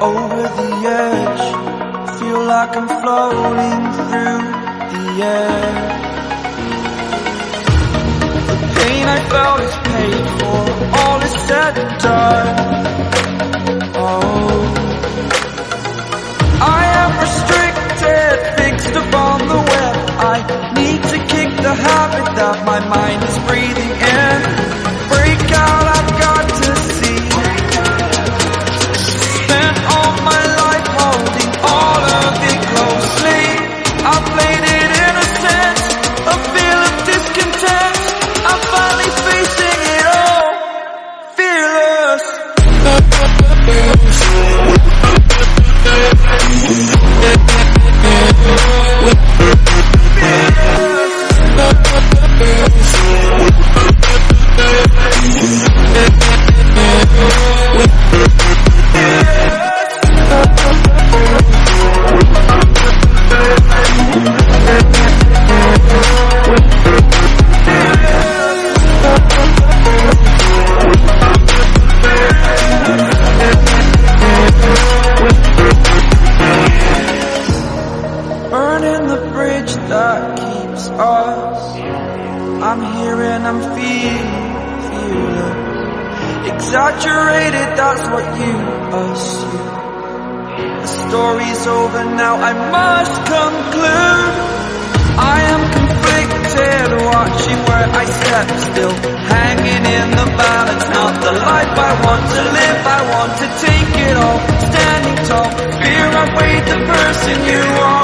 over the edge. Feel like I'm floating through the air. The pain I felt is paid for, all is said and done. Oh, I am restricted, fixed upon the web. I need to kick the habit that my mind is breathing Burning the bridge that keeps us. I'm here and I'm feeling, feeling exaggerated. That's what you assume. The story's over now. I must conclude. I am conflicted, watching where I step still, hanging in the balance. Not the life I want to live. I want to take it all, standing tall. Fear I weighed the person you are.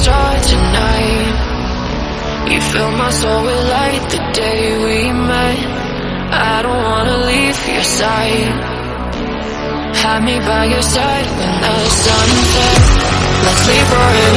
Star tonight? You fill my soul with light the day we met. I don't wanna leave your side. Have me by your side when the sun sets. Let's leave for an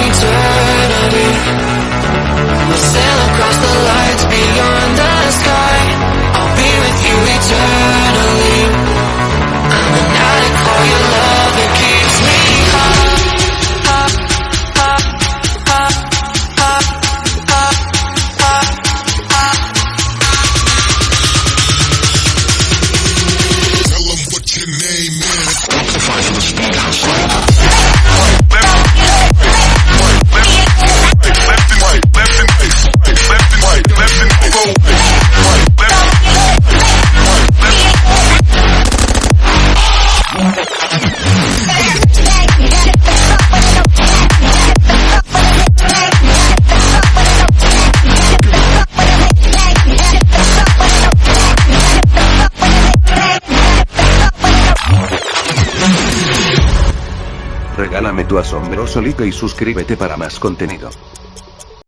tu asombroso like y suscríbete para más contenido.